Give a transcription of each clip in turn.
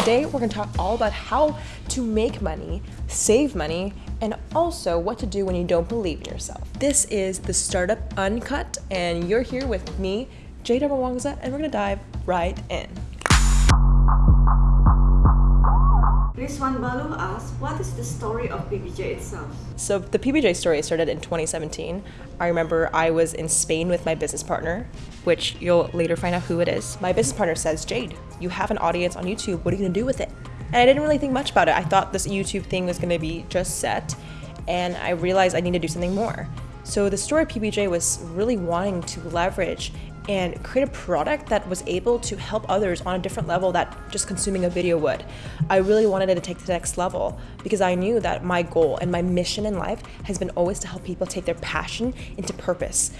Today, we're gonna talk all about how to make money, save money, and also what to do when you don't believe in yourself. This is the Startup Uncut, and you're here with me, Jade Darmawangsa, and we're gonna dive right in. Rizwan Balu asks, what is the story of PBJ itself? So the PBJ story started in 2017. I remember I was in Spain with my business partner, which you'll later find out who it is. My business partner says, Jade, you have an audience on YouTube. What are you gonna do with it? And I didn't really think much about it. I thought this YouTube thing was gonna be just set, and I realized I need to do something more. So the story PBJ was really wanting to leverage and create a product that was able to help others on a different level that just consuming a video would. I really wanted it to take the next level because I knew that my goal and my mission in life has been always to help people take their passion into purpose.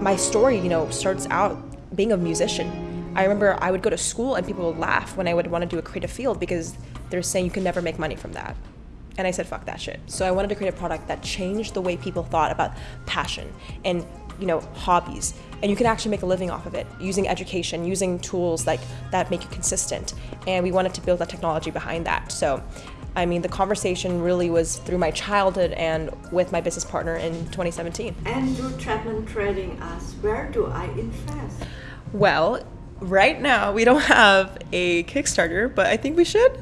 My story, you know, starts out being a musician. I remember I would go to school and people would laugh when I would want to do a creative field because they're saying you can never make money from that. And I said, fuck that shit. So I wanted to create a product that changed the way people thought about passion and you know hobbies. And you can actually make a living off of it using education using tools like that make you consistent. And we wanted to build that technology behind that. So i mean the conversation really was through my childhood and with my business partner in 2017 Andrew Trapman Trading asks, where do I invest? well right now we don't have a kickstarter but i think we should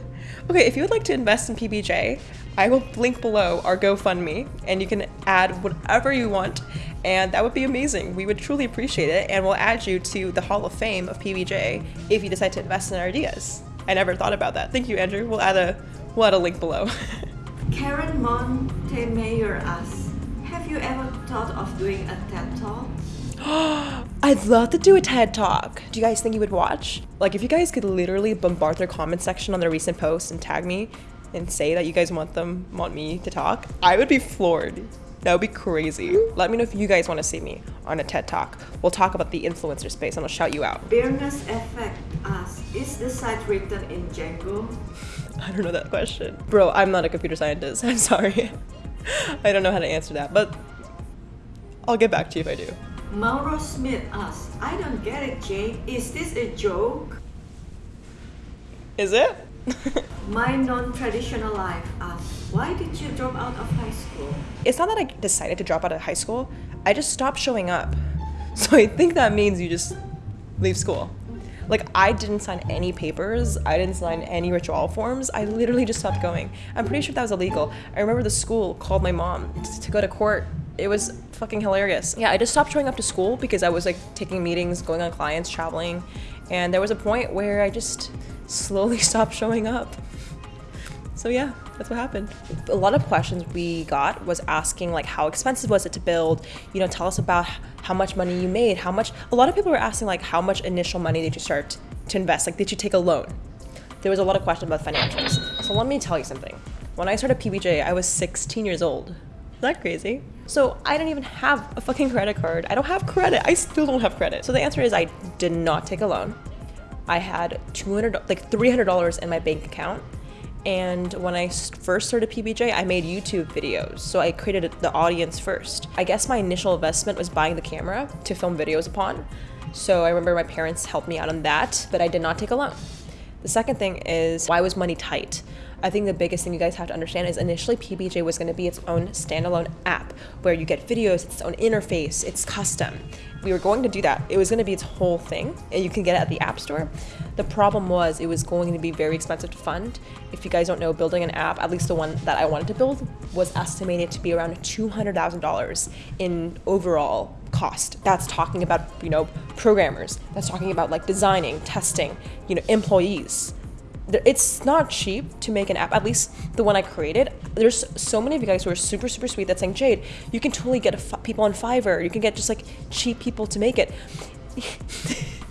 okay if you would like to invest in pbj I will link below our GoFundMe and you can add whatever you want and that would be amazing. We would truly appreciate it and we'll add you to the Hall of Fame of PBJ if you decide to invest in our ideas. I never thought about that. Thank you, Andrew. We'll add a, we'll add a link below. Karen Montemayor asks, have you ever thought of doing a TED Talk? I'd love to do a TED Talk. Do you guys think you would watch? Like, if you guys could literally bombard their comment section on their recent posts and tag me, and say that you guys want them want me to talk, I would be floored. That would be crazy. Let me know if you guys want to see me on a TED Talk. We'll talk about the influencer space and I'll shout you out. Bearness Effect asks, is this site written in Django? I don't know that question. Bro, I'm not a computer scientist. I'm sorry. I don't know how to answer that, but I'll get back to you if I do. Mauro Smith asks, I don't get it, Jay. Is this a joke? Is it? My non-traditional life asks, why did you drop out of high school? It's not that I decided to drop out of high school. I just stopped showing up. So I think that means you just leave school. Like I didn't sign any papers. I didn't sign any withdrawal forms. I literally just stopped going. I'm pretty sure that was illegal. I remember the school called my mom to go to court. It was fucking hilarious. Yeah, I just stopped showing up to school because I was like taking meetings, going on clients, traveling. And there was a point where I just slowly stopped showing up. So yeah, that's what happened. A lot of questions we got was asking like how expensive was it to build? You know, tell us about how much money you made, how much a lot of people were asking like how much initial money did you start to invest? Like did you take a loan? There was a lot of questions about financials. So let me tell you something. When I started PBJ, I was 16 years old. Is that crazy? So I didn't even have a fucking credit card. I don't have credit. I still don't have credit. So the answer is I did not take a loan. I had 200 like $300 in my bank account and when I first started PBJ, I made YouTube videos. So I created the audience first. I guess my initial investment was buying the camera to film videos upon. So I remember my parents helped me out on that, but I did not take a loan. The second thing is why was money tight? I think the biggest thing you guys have to understand is initially PBJ was going to be its own standalone app where you get videos, its own interface, it's custom. We were going to do that. It was going to be its whole thing, and you can get it at the App Store. The problem was it was going to be very expensive to fund. If you guys don't know, building an app, at least the one that I wanted to build, was estimated to be around $200,000 in overall cost. That's talking about, you know, programmers. That's talking about like designing, testing, you know, employees it's not cheap to make an app at least the one i created. There's so many of you guys who are super super sweet that's saying jade you can totally get people on fiverr. You can get just like cheap people to make it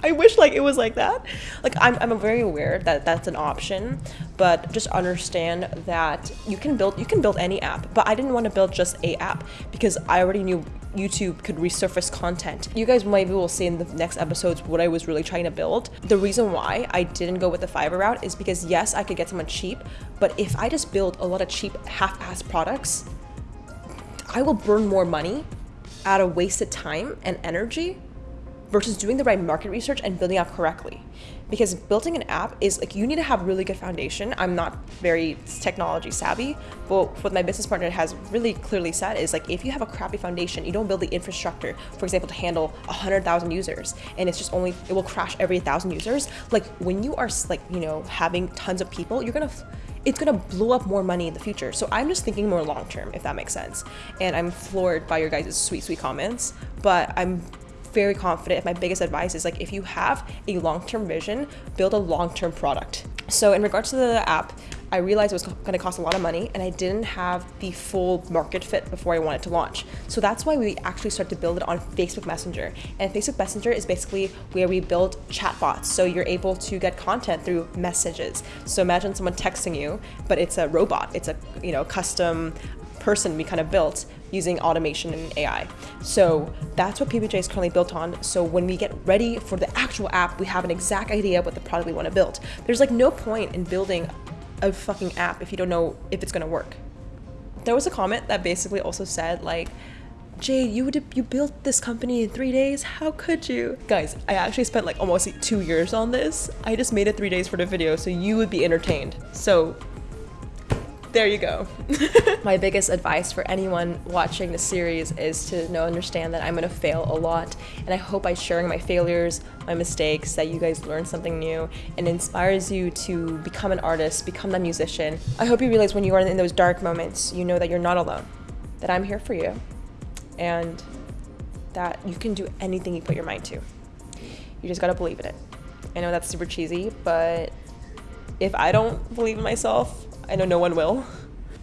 I wish like it was like that. Like I'm, I'm very aware that that's an option, but just understand that you can build you can build any app. But I didn't want to build just a app because I already knew YouTube could resurface content. You guys maybe will see in the next episodes what I was really trying to build. The reason why I didn't go with the Fiverr route is because yes, I could get someone cheap, but if I just build a lot of cheap half-ass products, I will burn more money out of wasted time and energy versus doing the right market research and building out correctly. Because building an app is like you need to have really good foundation. I'm not very technology savvy, but what my business partner has really clearly said is like if you have a crappy foundation, you don't build the infrastructure, for example, to handle 100,000 users, and it's just only it will crash every 1,000 users. Like when you are like you know having tons of people, you're gonna it's gonna blow up more money in the future. So I'm just thinking more long term, if that makes sense. And I'm floored by your guys' sweet, sweet comments, but I'm very confident. My biggest advice is like if you have a long term vision, build a long term product. So, in regards to the app, I realized it was going to cost a lot of money and I didn't have the full market fit before I wanted to launch. So that's why we actually started to build it on Facebook Messenger. And Facebook Messenger is basically where we build chatbots. So you're able to get content through messages. So imagine someone texting you, but it's a robot. It's a, you know, custom person we kind of built using automation and AI. So that's what PBJ is currently built on. So when we get ready for the actual app, we have an exact idea of what the product we want to build. There's like no point in building a fucking app if you don't know if it's gonna work. There was a comment that basically also said like, Jade, you would you built this company in three days? How could you? Guys, I actually spent like almost two years on this. I just made it three days for the video so you would be entertained. So there you go. My biggest advice for anyone watching the series is to know understand that I'm gonna fail a lot and I hope by sharing my failures, my mistakes, that you guys learn something new and inspires you to become an artist, become a musician. I hope you realize when you are in those dark moments, you know that you're not alone, that I'm here for you and that you can do anything you put your mind to. You just gotta believe in it. I know that's super cheesy, but if I don't believe in myself, I know no one will.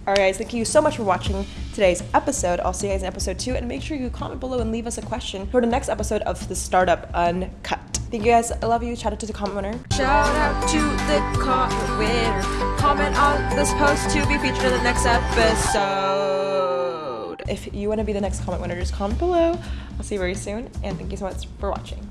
Alright guys, thank you so much for watching today's episode. I'll see you guys in episode 2 and make sure you comment below and leave us a question for the next episode of the Startup Uncut. Thank you guys. I love you. Shout out to the comment winner. Shout out to the comment winner. Comment on this post to be featured in the next episode. If you want to be the next comment winner, just comment below. I'll see you very soon and thank you so much for watching.